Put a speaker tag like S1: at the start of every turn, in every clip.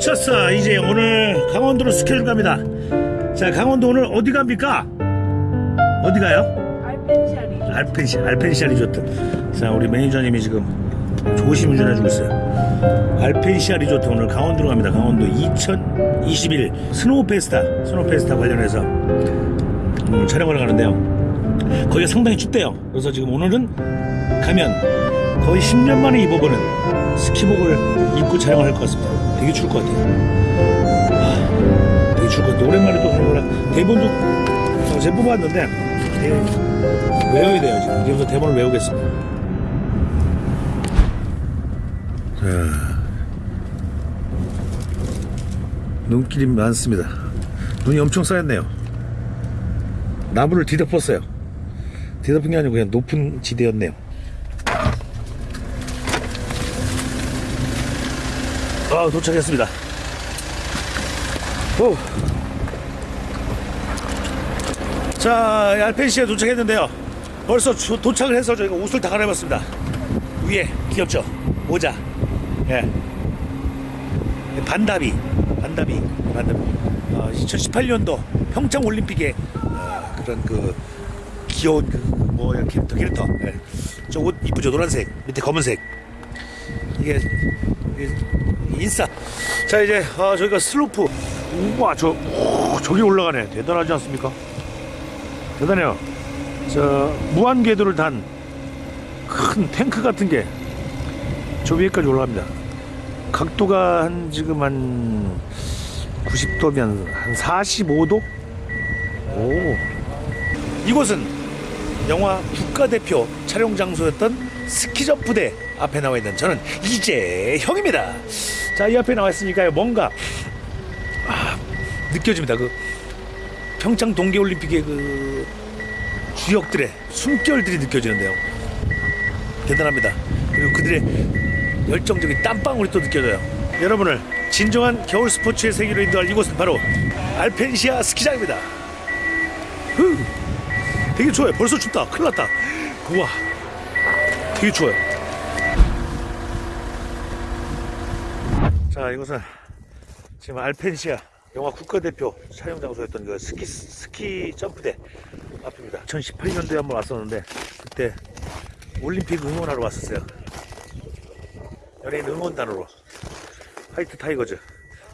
S1: 자, 즐쳤어. 이제 오늘 강원도로 스케줄 갑니다. 자, 강원도 오늘 어디 갑니까? 어디 가요?
S2: 알펜시아리
S1: 알펜시, 알펜시아 리조트. 자, 우리 매니저님이 지금 조심 운전해주고 있어요. 알펜시아 리조트 오늘 강원도로 갑니다. 강원도 2021 스노우 페스타, 스노우 페스타 관련해서 음, 촬영을 가는데요. 거기가 상당히 춥대요. 그래서 지금 오늘은 가면 거의 10년 만에 입어보는 스키복을 입고 촬영을 할 것 같습니다. 되게 추울 것 같아요. 하, 되게 추울 것 같아요. 오랜만에 또 하는 거라 대본도 어, 제가 뽑았는데 예, 외워야 돼요. 지금 이제부터 대본을 외우겠습니다. 자, 눈길이 많습니다. 눈이 엄청 쌓였네요. 나무를 뒤덮었어요. 뒤덮은 게 아니고 그냥 높은 지대였네요. 아, 도착했습니다. 오. 자, 알펜시에 도착했는데요. 벌써 주- 도착을 해서 저희가 옷을 다 갈아입었습니다. 위에 귀엽죠? 모자. 예. 반다비. 반다비. 반다비. 어, 2018년도 평창 올림픽에 어, 그런 그 귀여운 그 뭐 캐릭터 캐릭터. 예. 저옷 이쁘죠? 노란색. 밑에 검은색. 이게, 인싸. 자 이제 아, 저희가 슬로프. 우와 저 오, 저기 올라가네. 대단하지 않습니까? 대단해요. 저 무한 궤도를 단 큰 탱크 같은 게 저 위에까지 올라갑니다. 각도가 한 지금 한 90도면 한 45도? 오. 이곳은 영화 국가대표 촬영 장소였던 스키점프대 앞에 나와 있는 저는 이재형입니다. 자, 이 앞에 나와 있으니까요. 뭔가 아, 느껴집니다. 그 평창 동계올림픽의 그 주역들의 숨결들이 느껴지는데요. 대단합니다. 그리고 그들의 열정적인 땀방울이 또 느껴져요. 여러분을 진정한 겨울 스포츠의 세계로 인도할 이곳은 바로 알펜시아 스키장입니다. 후, 되게 추워요. 벌써 춥다. 큰일 났다. 우와, 되게 추워요. 자, 이곳은 지금 알펜시아 영화 국가대표 촬영 장소였던 그 스키 스키 점프대 앞입니다. 2018년도에 한번 왔었는데 그때 올림픽 응원하러 왔었어요. 연예인 응원단으로 화이트 타이거즈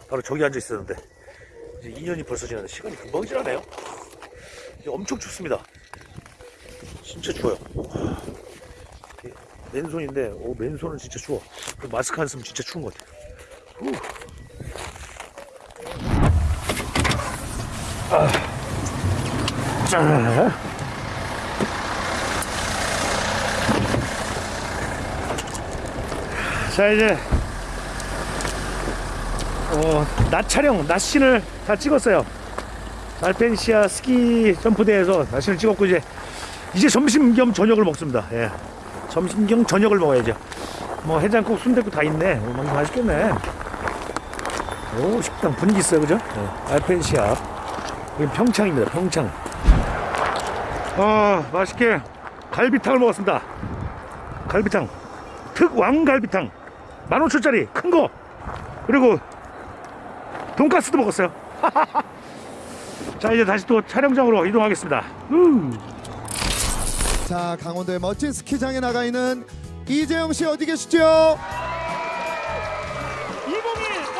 S1: 바로 저기 앉아 있었는데 이제 2년이 벌써 지났는데 시간이 금방 지나네요. 엄청 춥습니다. 진짜 추워요. 맨손인데 오 맨손은 진짜 추워. 그 마스크 안 쓰면 진짜 추운 것 같아요. 자. 자 이제 어, 낮 촬영, 낮 씬을 다 찍었어요. 알펜시아 스키 점프대에서 낮 씬을 찍었고 이제 이제 점심 겸 저녁을 먹습니다. 예. 점심 겸 저녁을 먹어야죠. 뭐 해장국, 순대국 다 있네. 오, 많이 맛있겠네. 오 식당 분위기 있어요, 그죠? 예. 알펜시아. 여기 평창입니다. 평창. 아 맛있게 갈비탕을 먹었습니다. 갈비탕. 특 왕 갈비탕. 15,000원짜리 큰 거. 그리고 돈가스도 먹었어요. 자 이제 다시 또 촬영장으로 이동하겠습니다. 우.
S3: 자 강원도의 멋진 스키장에 나가 있는 이재영 씨 어디 계시죠?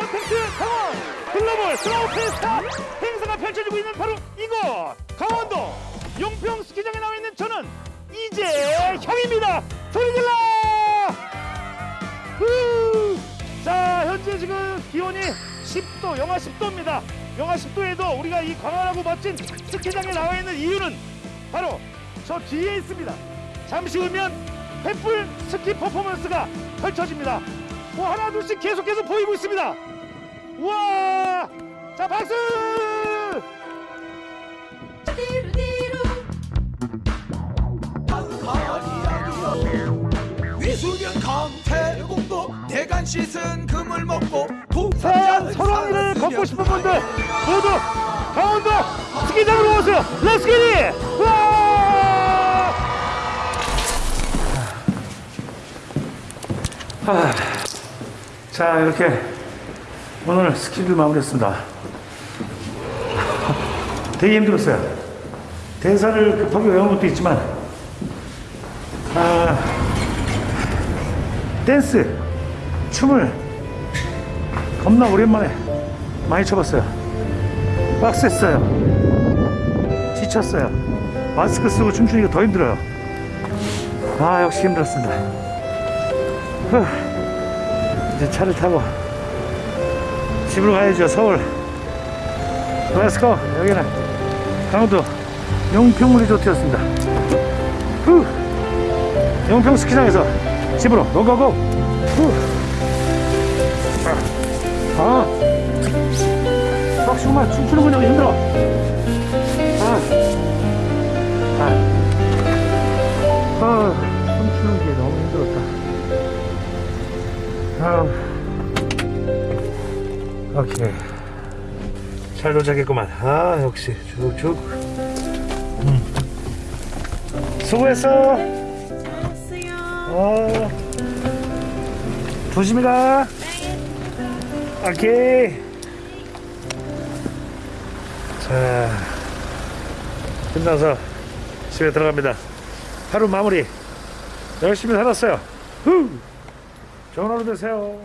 S1: 2021 언택트 강원 글로벌 스노우 페스타 행사가 펼쳐지고 있는 바로 이곳 강원도 용평 스키장에 나와 있는 저는 이재형입니다. 소리 질러! 후! 자 현재 지금 기온이 10도 영하 10도입니다. 영하 10도에도 우리가 이 광활하고 멋진 스키장에 나와 있는 이유는 바로 저 뒤에 있습니다. 잠시 후면 횃불 스키 퍼포먼스가 펼쳐집니다. 뭐 하나 둘씩 계속해서 보이고 있습니다. 우와! 자 박수!
S4: 위수변 강태공도 대간 씻은 금을 먹고
S1: 서해안 설왕리를 걷고 싶은 분들 모두 강원도 스키장으로 오세요. 렛츠기리! 우와! 자 이렇게 오늘 스키를 마무리했습니다. 되게 힘들었어요. 대사를 급하게 외운 것도 있지만, 아, 댄스, 춤을 겁나 오랜만에 많이 춰봤어요. 빡셌어요. 지쳤어요. 마스크 쓰고 춤추니까 더 힘들어요. 아, 역시 힘들었습니다. 후, 이제 차를 타고 집으로 가야죠, 서울. Let's go! 여기는 강원도 용평 리조트였습니다. 후! 용평 스키장에서 집으로 go go go! 후! 아! 막 정말 춤추는 거 너무 힘들어! 아! 아! 아! 오케이. 잘 도착했구만. 아, 역시 쭉쭉. 음. 수고했어. 어. 조심히 가. 오케이. 자, 끝나서 집에 들어갑니다. 하루 마무리. 열심히 살았어요. 후. 좋은 하루 되세요.